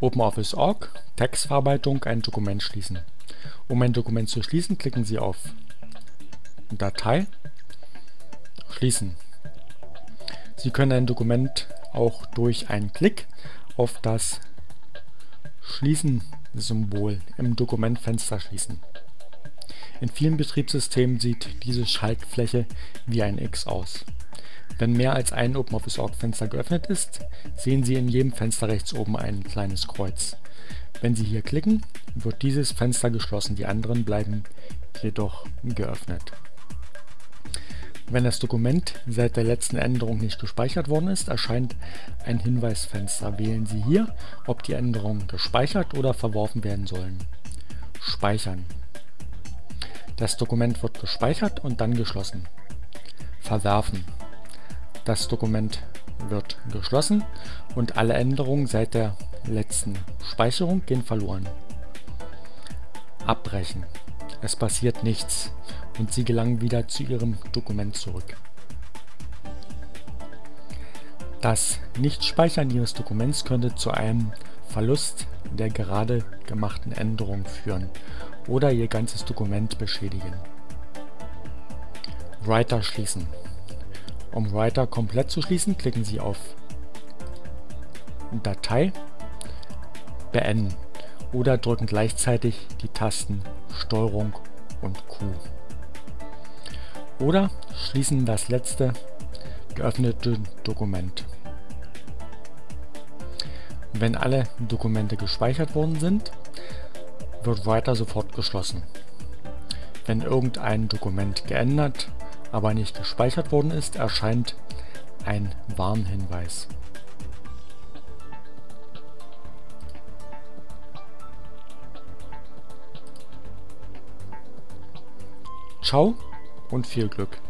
OpenOffice.org Textverarbeitung ein Dokument schließen. Um ein Dokument zu schließen, klicken Sie auf Datei Schließen. Sie können ein Dokument auch durch einen Klick auf das Schließen-Symbol im Dokumentfenster schließen. In vielen Betriebssystemen sieht diese Schaltfläche wie ein X aus. Wenn mehr als ein OpenOffice.org-Fenster geöffnet ist, sehen Sie in jedem Fenster rechts oben ein kleines Kreuz. Wenn Sie hier klicken, wird dieses Fenster geschlossen, die anderen bleiben jedoch geöffnet. Wenn das Dokument seit der letzten Änderung nicht gespeichert worden ist, erscheint ein Hinweisfenster. Wählen Sie hier, ob die Änderungen gespeichert oder verworfen werden sollen. Speichern. Das Dokument wird gespeichert und dann geschlossen. Verwerfen. Das Dokument wird geschlossen und alle Änderungen seit der letzten Speicherung gehen verloren. Abbrechen. Es passiert nichts und Sie gelangen wieder zu Ihrem Dokument zurück. Das Nichtspeichern Ihres Dokuments könnte zu einem Verlust der gerade gemachten Änderung führen oder Ihr ganzes Dokument beschädigen. Writer schließen. Um Writer komplett zu schließen, klicken Sie auf Datei Beenden oder drücken gleichzeitig die Tasten STRG und Q. Oder schließen das letzte geöffnete Dokument. Wenn alle Dokumente gespeichert worden sind, wird Writer sofort geschlossen. Wenn irgendein Dokument geändert, aber nicht gespeichert worden ist, erscheint ein Warnhinweis. Ciao und viel Glück!